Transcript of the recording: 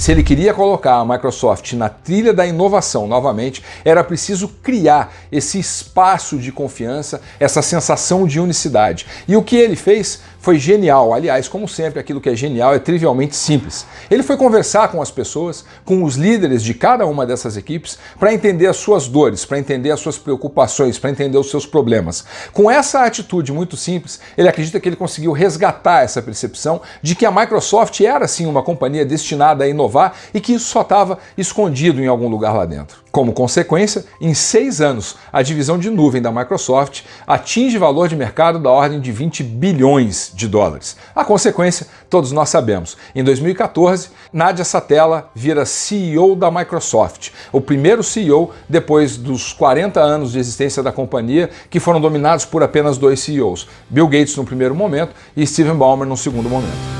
Se ele queria colocar a Microsoft na trilha da inovação novamente, era preciso criar esse espaço de confiança, essa sensação de unicidade. E o que ele fez foi genial. Aliás, como sempre, aquilo que é genial é trivialmente simples. Ele foi conversar com as pessoas, com os líderes de cada uma dessas equipes, para entender as suas dores, para entender as suas preocupações, para entender os seus problemas. Com essa atitude muito simples, ele acredita que ele conseguiu resgatar essa percepção de que a Microsoft era sim uma companhia destinada a inovar e que isso só estava escondido em algum lugar lá dentro. Como consequência, em seis anos, a divisão de nuvem da Microsoft atinge valor de mercado da ordem de 20 bilhões de dólares. A consequência, todos nós sabemos. Em 2014, Nadia Satella vira CEO da Microsoft, o primeiro CEO depois dos 40 anos de existência da companhia, que foram dominados por apenas dois CEOs, Bill Gates no primeiro momento e Steven Ballmer no segundo momento.